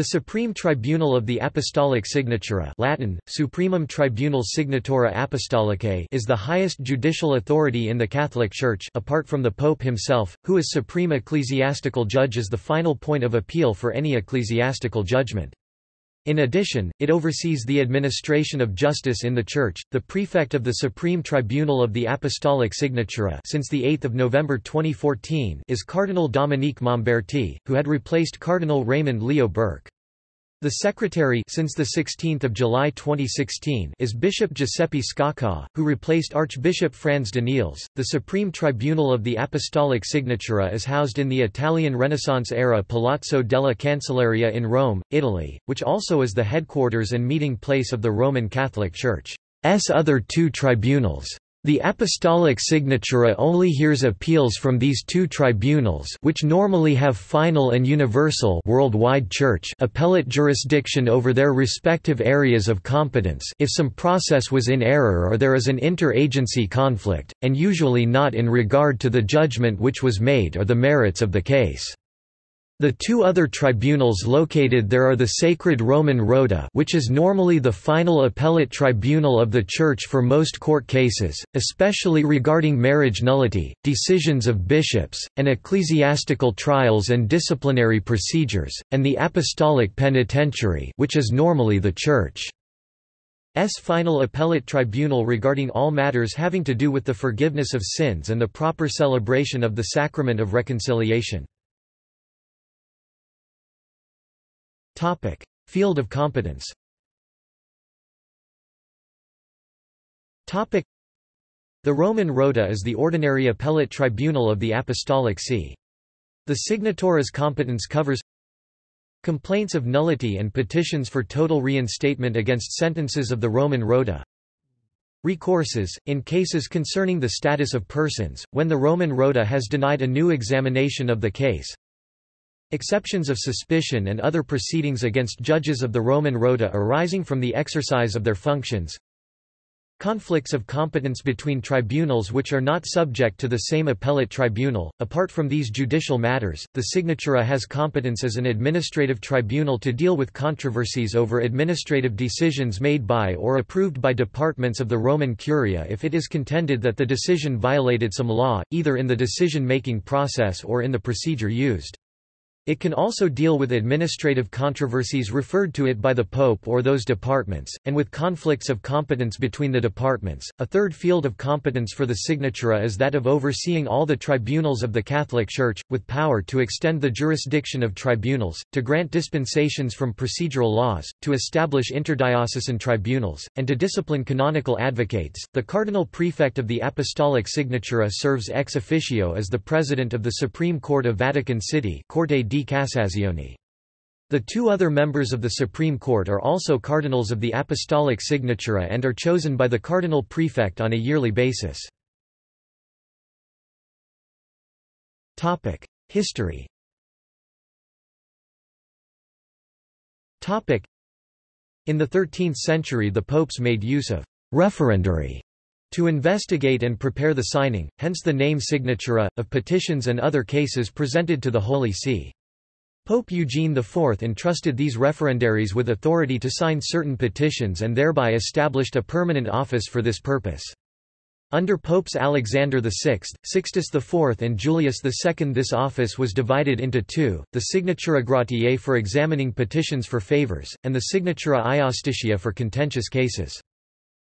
The Supreme Tribunal of the Apostolic Signatura Latin, Supremum Tribunal Signatura Apostolicae is the highest judicial authority in the Catholic Church apart from the Pope himself, who is supreme ecclesiastical judge as the final point of appeal for any ecclesiastical judgment. In addition, it oversees the administration of justice in the Church. The prefect of the Supreme Tribunal of the Apostolic Signatura since the 8th of November 2014 is Cardinal Dominique Mamberti, who had replaced Cardinal Raymond Leo Burke. The secretary since the 16th of July 2016 is Bishop Giuseppe Sciacca, who replaced Archbishop Franz Daniels. The Supreme Tribunal of the Apostolic Signatura is housed in the Italian Renaissance era Palazzo della Cancelleria in Rome, Italy, which also is the headquarters and meeting place of the Roman Catholic Church. Church's other two tribunals. The apostolic signatura only hears appeals from these two tribunals which normally have final and universal worldwide church appellate jurisdiction over their respective areas of competence if some process was in error or there is an inter-agency conflict, and usually not in regard to the judgment which was made or the merits of the case. The two other tribunals located there are the Sacred Roman Rota which is normally the final appellate tribunal of the Church for most court cases, especially regarding marriage nullity, decisions of bishops, and ecclesiastical trials and disciplinary procedures, and the Apostolic Penitentiary which is normally the Church's final appellate tribunal regarding all matters having to do with the forgiveness of sins and the proper celebration of the sacrament of reconciliation. Topic: Field of competence. Topic: The Roman Rota is the ordinary appellate tribunal of the Apostolic See. The signatura's competence covers complaints of nullity and petitions for total reinstatement against sentences of the Roman Rota, Recourses, in cases concerning the status of persons, when the Roman Rota has denied a new examination of the case Exceptions of suspicion and other proceedings against judges of the Roman Rota arising from the exercise of their functions Conflicts of competence between tribunals which are not subject to the same appellate tribunal. Apart from these judicial matters, the Signatura has competence as an administrative tribunal to deal with controversies over administrative decisions made by or approved by departments of the Roman Curia if it is contended that the decision violated some law, either in the decision-making process or in the procedure used. It can also deal with administrative controversies referred to it by the Pope or those departments, and with conflicts of competence between the departments. A third field of competence for the Signatura is that of overseeing all the tribunals of the Catholic Church, with power to extend the jurisdiction of tribunals, to grant dispensations from procedural laws, to establish interdiocesan tribunals, and to discipline canonical advocates. The Cardinal Prefect of the Apostolic Signatura serves ex officio as the President of the Supreme Court of Vatican City Corte di Cassazione. The two other members of the Supreme Court are also cardinals of the Apostolic Signatura and are chosen by the cardinal prefect on a yearly basis. History In the 13th century the popes made use of «referendary» to investigate and prepare the signing, hence the name signatura, of petitions and other cases presented to the Holy See. Pope Eugene IV entrusted these referendaries with authority to sign certain petitions and thereby established a permanent office for this purpose. Under Popes Alexander VI, Sixtus IV and Julius II this office was divided into two, the Signatura Gratiae for examining petitions for favors, and the Signatura Iustitiae for contentious cases.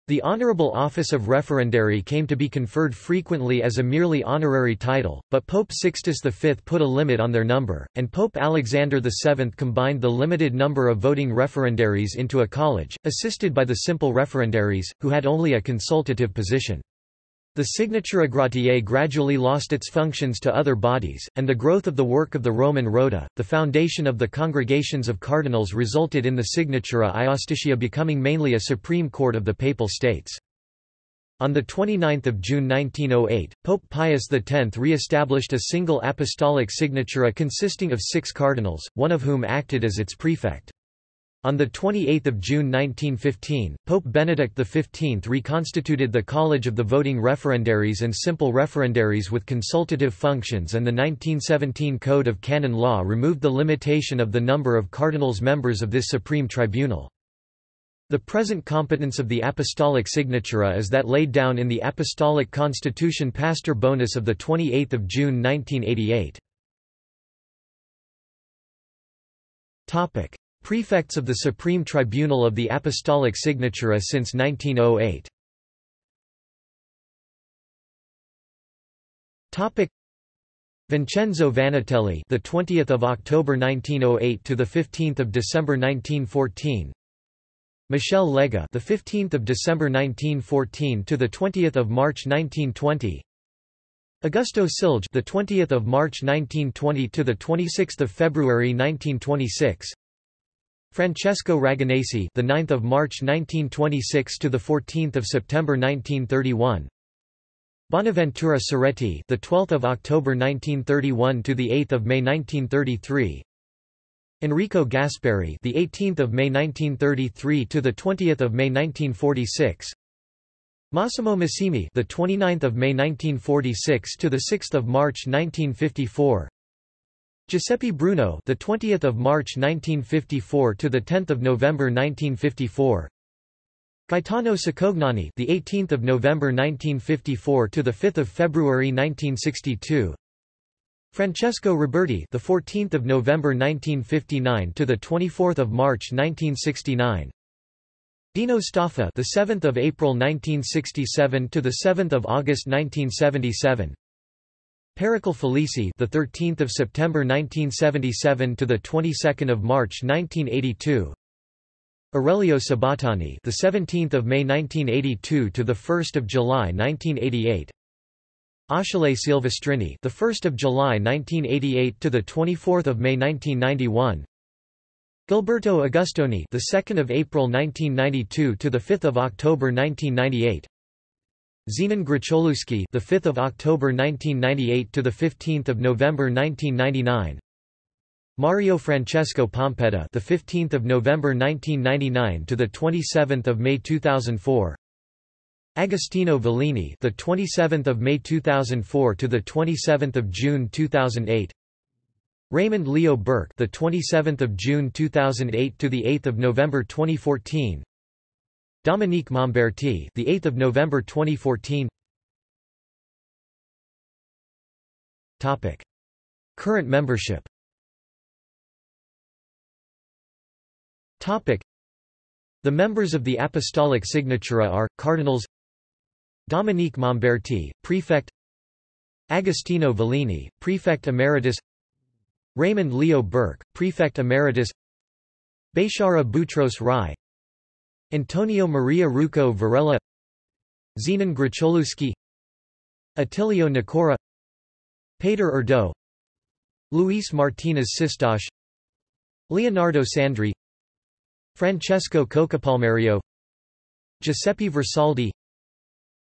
The honorable office of referendary came to be conferred frequently as a merely honorary title, but Pope Sixtus V put a limit on their number, and Pope Alexander VII combined the limited number of voting referendaries into a college, assisted by the simple referendaries, who had only a consultative position. The Signatura Gratiae gradually lost its functions to other bodies, and the growth of the work of the Roman Rota, the foundation of the congregations of cardinals resulted in the Signatura Iustitiae becoming mainly a supreme court of the Papal States. On 29 June 1908, Pope Pius X re-established a single apostolic signatura consisting of six cardinals, one of whom acted as its prefect. On 28 June 1915, Pope Benedict XV reconstituted the College of the Voting Referendaries and Simple Referendaries with consultative functions and the 1917 Code of Canon Law removed the limitation of the number of cardinals members of this supreme tribunal. The present competence of the Apostolic Signatura is that laid down in the Apostolic Constitution Pastor Bonus of 28 June 1988. Prefects of the Supreme Tribunal of the Apostolic Signatura since 1908. Topic Vincenzo Vannutelli, the 20th of October 1908 to the 15th of December 1914. Michel Lega, the 15th of December 1914 to the 20th of March 1920. Augusto Silge, the 20th of March 1920 to the 26th of February 1926. Francesco Ragonesi, the 9th of March 1926 to the 14th of September 1931. Bonaventura Cerretti, the 12th of October 1931 to the 8th of May 1933. Enrico Gasparri, the 18th of May 1933 to the 20th of May 1946. Massimo Massimi, the 29th of May 1946 to the 6th of March 1954. Giuseppe Bruno, the 20th of March 1954 to the 10th of November 1954. Gaetano Cicognani, the 18th of November 1954 to the 5th of February 1962. Francesco Roberti, the 14th of November 1959 to the 24th of March 1969. Dino Staffa, the 7th of April 1967 to the 7th of August 1977. Pericle Felici, the 13th of September 1977 to the 22nd of March 1982. Aurelio Sabattani, the 17th of May 1982 to the 1st of July 1988. Achille Silvestrini, the 1st of July 1988 to the 24th of May 1991. Gilberto Agustoni, the 2nd of April 1992 to the 5th of October 1998. Zenon Grocholewski, the 5th of October 1998 to the 15th of November 1999. Mario Francesco Pompedda, the 15th of November 1999 to the 27th of May 2004. Agostino Vallini, the 27th of May 2004 to the 27th of June 2008. Raymond Leo Burke, the 27th of June 2008 to the 8th of November 2014. Dominique Mamberti, the 8th of November 2014. Topic: Current membership. Topic: The members of the Apostolic Signatura are Cardinals Dominique Mamberti, Prefect Agostino Vallini, Prefect Emeritus Raymond Leo Burke, Prefect Emeritus Bechara Boutros Rai Antonio Maria Rouco Varela Zenon Grocholewski Attilio Nicora Peter Erdo Luis Martinez Sistach Leonardo Sandri Francesco Coccopalmerio Giuseppe Versaldi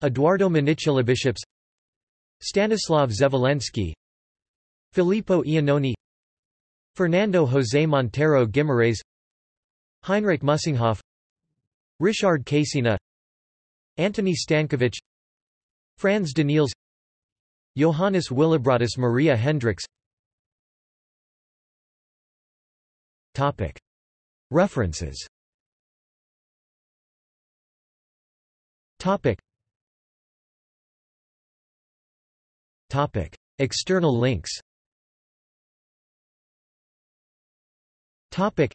Eduardo Bishops, Stanislav Zvolensky Filippo Iannone Fernando José Montero Guimarães Heinrich Mussinghoff Richard Casina Antony Stankiewicz Franz Daniels Johannes Willibrordus Maria Hendriks References Topic. External links Topic.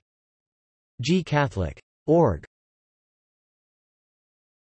G Catholic. Org.